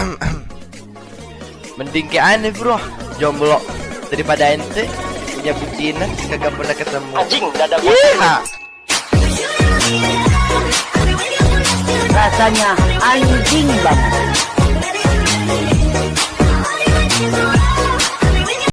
Mending ke aneh bro. Jomblo. Daripada ente Punya bucinan Kagak pernah ketemu. Anjing dada ada yeah. Rasanya anjing banget.